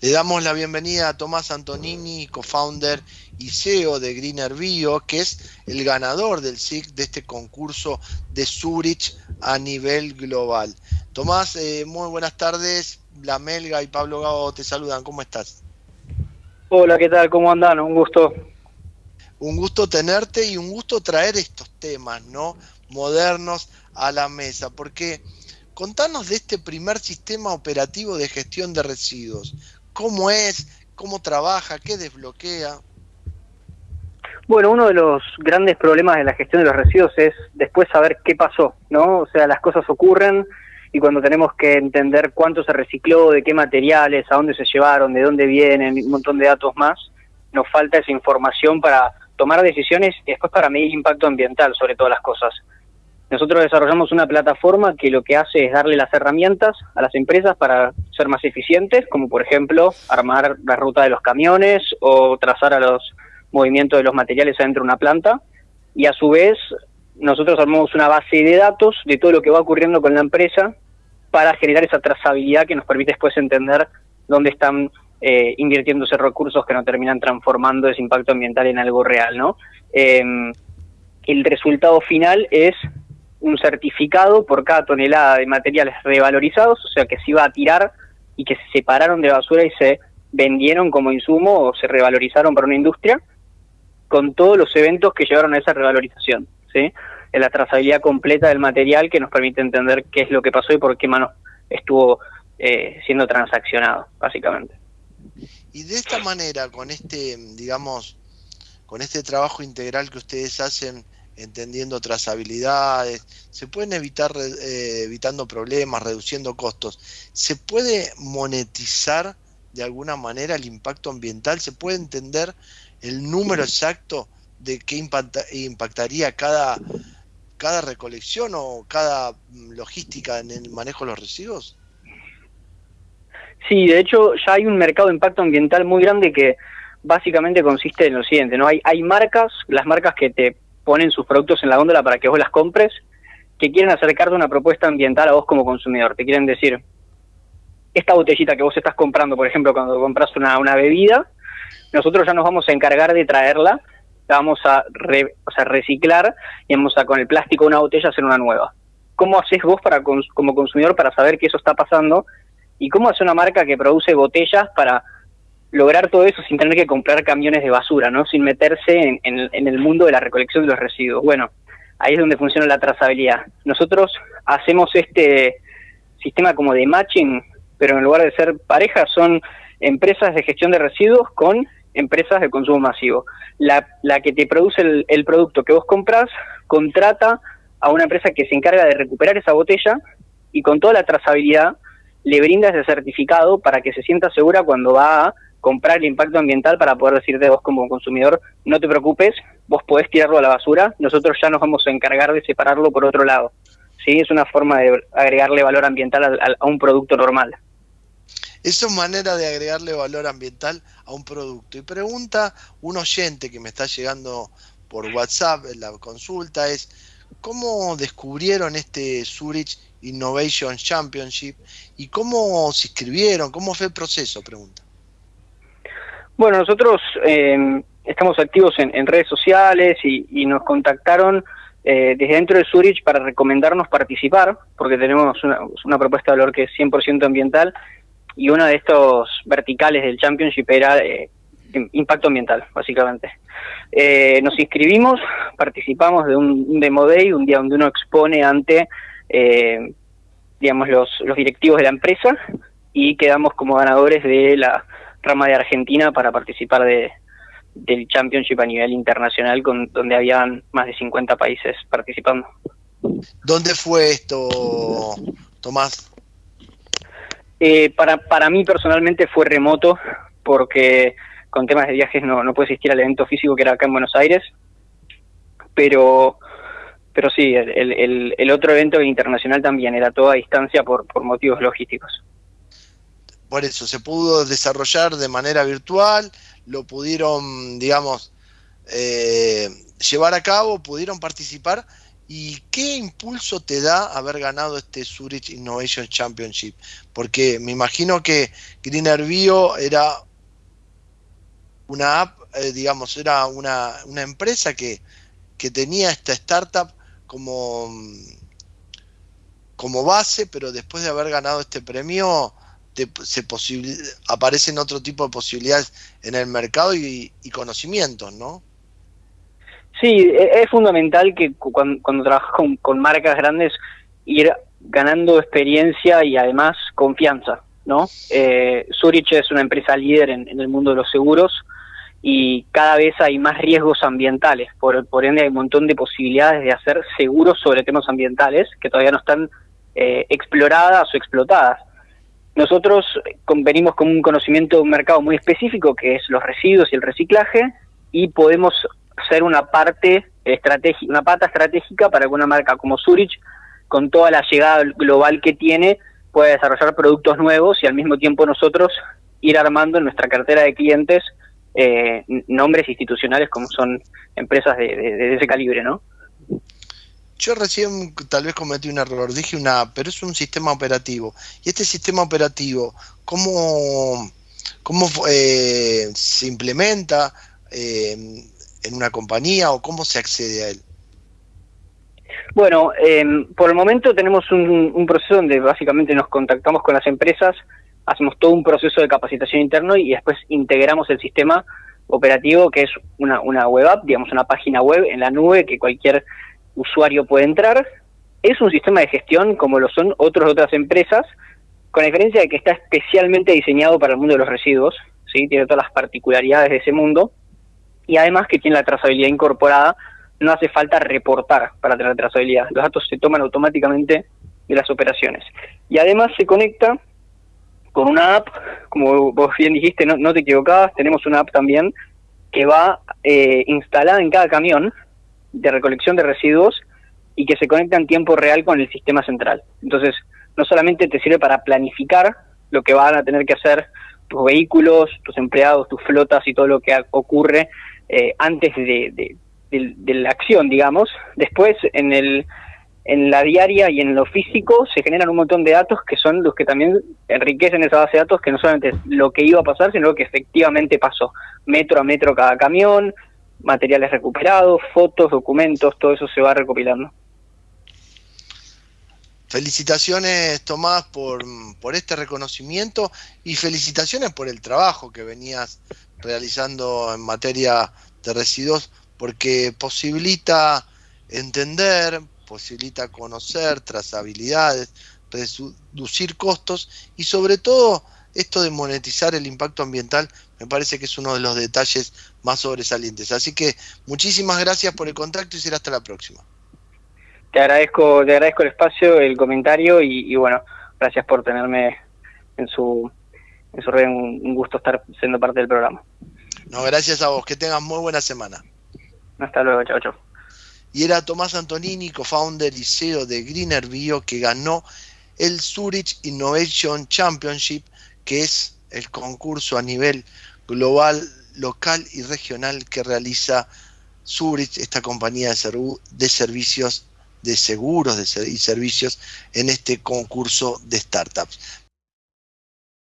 Le damos la bienvenida a Tomás Antonini, co-founder y CEO de Greener Bio, que es el ganador del SIC de este concurso de Zurich a nivel global. Tomás, eh, muy buenas tardes. La Melga y Pablo Gago te saludan. ¿Cómo estás? Hola, ¿qué tal? ¿Cómo andan? Un gusto. Un gusto tenerte y un gusto traer estos temas, ¿no? Modernos a la mesa, porque contanos de este primer sistema operativo de gestión de residuos. ¿Cómo es? ¿Cómo trabaja? ¿Qué desbloquea? Bueno, uno de los grandes problemas de la gestión de los residuos es después saber qué pasó, ¿no? O sea, las cosas ocurren y cuando tenemos que entender cuánto se recicló, de qué materiales, a dónde se llevaron, de dónde vienen, un montón de datos más, nos falta esa información para tomar decisiones y después para medir impacto ambiental sobre todas las cosas. Nosotros desarrollamos una plataforma que lo que hace es darle las herramientas a las empresas para ser más eficientes, como por ejemplo armar la ruta de los camiones o trazar a los movimientos de los materiales adentro de una planta. Y a su vez, nosotros armamos una base de datos de todo lo que va ocurriendo con la empresa para generar esa trazabilidad que nos permite después entender dónde están eh, invirtiéndose recursos que no terminan transformando ese impacto ambiental en algo real, ¿no? Em, el resultado final es un certificado por cada tonelada de materiales revalorizados, o sea que se iba a tirar y que se separaron de basura y se vendieron como insumo o se revalorizaron para una industria, con todos los eventos que llevaron a esa revalorización, ¿sí? En la trazabilidad completa del material que nos permite entender qué es lo que pasó y por qué mano estuvo eh, siendo transaccionado, básicamente. Y de esta manera, con este, digamos, con este trabajo integral que ustedes hacen, entendiendo trazabilidades, se pueden evitar eh, evitando problemas, reduciendo costos. ¿Se puede monetizar de alguna manera el impacto ambiental? ¿Se puede entender el número exacto de qué impactaría cada, cada recolección o cada mm, logística en el manejo de los residuos? Sí, de hecho ya hay un mercado de impacto ambiental muy grande que básicamente consiste en lo siguiente, ¿no? Hay, hay marcas, las marcas que te ponen sus productos en la góndola para que vos las compres, que quieren acercarte una propuesta ambiental a vos como consumidor. Te quieren decir, esta botellita que vos estás comprando, por ejemplo, cuando compras una, una bebida, nosotros ya nos vamos a encargar de traerla, la vamos a, o sea, reciclar y vamos a con el plástico de una botella hacer una nueva. ¿Cómo haces vos para como consumidor para saber que eso está pasando? ¿Y cómo hace una marca que produce botellas para lograr todo eso sin tener que comprar camiones de basura, ¿no? Sin meterse en, el mundo de la recolección de los residuos. Bueno, ahí es donde funciona la trazabilidad. Nosotros hacemos este sistema como de matching, pero en lugar de ser parejas son empresas de gestión de residuos con empresas de consumo masivo. La, la que te produce el, el producto que vos compras contrata a una empresa que se encarga de recuperar esa botella y con toda la trazabilidad le brinda ese certificado para que se sienta segura cuando va a comprar el impacto ambiental para poder decirte vos como consumidor, no te preocupes, vos podés tirarlo a la basura, nosotros ya nos vamos a encargar de separarlo por otro lado. ¿Sí? Es una forma de agregarle valor ambiental a, un producto normal. Esa es manera de agregarle valor ambiental a un producto. Y pregunta un oyente que me está llegando por WhatsApp en la consulta es, ¿cómo descubrieron este Zurich Innovation Championship y cómo se inscribieron? ¿Cómo fue el proceso? Pregunta. Bueno, nosotros em, estamos activos en, redes sociales y, nos contactaron eh, desde dentro de Zurich para recomendarnos participar, porque tenemos una, propuesta de valor que es 100% ambiental y una de estos verticales del Championship era eh, impacto ambiental, básicamente. Eh, nos inscribimos, participamos de un, Demo Day, un día donde uno expone ante, digamos, los, los directivos de la empresa y quedamos como ganadores de la rama de Argentina para participar de, del Championship a nivel internacional, con, donde habían más de 50 países participando. ¿Dónde fue esto, Tomás? Eh, para, para mí personalmente fue remoto, porque con temas de viajes no, no pude asistir al evento físico que era acá en Buenos Aires, pero pero sí, el, el, el otro evento internacional también era toda a distancia por, por motivos logísticos por eso se pudo desarrollar de manera virtual, lo pudieron, digamos, eh, llevar a cabo, pudieron participar ¿Y qué impulso te da haber ganado este Zurich Innovation Championship? Porque me imagino que Greener Bio era una app, eh, digamos, era una, empresa que, tenía esta startup como, como base, pero después de haber ganado este premio, se aparecen otro tipo de posibilidades en el mercado y, conocimientos, ¿no? Sí, e, es fundamental que cuando, trabajas con, marcas grandes ir ganando experiencia y además confianza, ¿no? Eh, Zurich es una empresa líder en, el mundo de los seguros y cada vez hay más riesgos ambientales, por, por ende hay un montón de posibilidades de hacer seguros sobre temas ambientales que todavía no están eh, exploradas o explotadas. Nosotros venimos con un conocimiento de un mercado muy específico que es los residuos y el reciclaje y podemos ser una parte estratégica, una pata estratégica para que una marca como Zurich, con toda la llegada global que tiene, pueda desarrollar productos nuevos y al mismo tiempo nosotros ir armando en nuestra cartera de clientes eh, nombres institucionales como son empresas de, ese calibre, ¿no? Yo recién tal vez cometí un error, dije una pero es un sistema operativo. Y este sistema operativo, ¿cómo, cómo eh, se implementa? Eh, en una compañía o cómo se accede a él? Bueno, em, por el momento tenemos un, proceso donde básicamente nos contactamos con las empresas, hacemos todo un proceso de capacitación interno y después integramos el sistema operativo que es una, una web app, digamos una página web en la nube que cualquier usuario puede entrar. Es un sistema de gestión como lo son otras otras empresas, con la diferencia de que está especialmente diseñado para el mundo de los residuos, ¿sí? tiene todas las particularidades de ese mundo y además que tiene la trazabilidad incorporada, no hace falta reportar para tener trazabilidad. Los datos se toman automáticamente de las operaciones. Y además se conecta con una app, como vos bien dijiste, no, te equivocabas, tenemos una app también que va eh, instalada en cada camión de recolección de residuos y que se conecta en tiempo real con el sistema central. Entonces, no solamente te sirve para planificar lo que van a tener que hacer tus vehículos, tus empleados, tus flotas y todo lo que ocurre eh, antes de, la acción, digamos. Después, en, el, en la diaria y en lo físico, se generan un montón de datos que son los que también enriquecen esa base de datos, que no solamente es lo que iba a pasar, sino lo que efectivamente pasó. Metro a metro cada camión, materiales recuperados, fotos, documentos, todo eso se va recopilando. Felicitaciones Tomás por, por, este reconocimiento y felicitaciones por el trabajo que venías realizando en materia de residuos porque posibilita entender, posibilita conocer trazabilidades, reducir costos y sobre todo esto de monetizar el impacto ambiental me parece que es uno de los detalles más sobresalientes. Así que muchísimas gracias por el contacto y será hasta la próxima. Te agradezco, te agradezco el espacio, el comentario y, y bueno, gracias por tenerme en su eso es un, gusto estar siendo parte del programa. No, gracias a vos, que tengas muy buena semana. Hasta luego, chao, chao. Y era Tomás Antonini, co-founder y CEO de Greener Bio, que ganó el Zurich Innovation Championship, que es el concurso a nivel global, local y regional que realiza Zurich, esta compañía de, servicios, de seguros y servicios en este concurso de startups.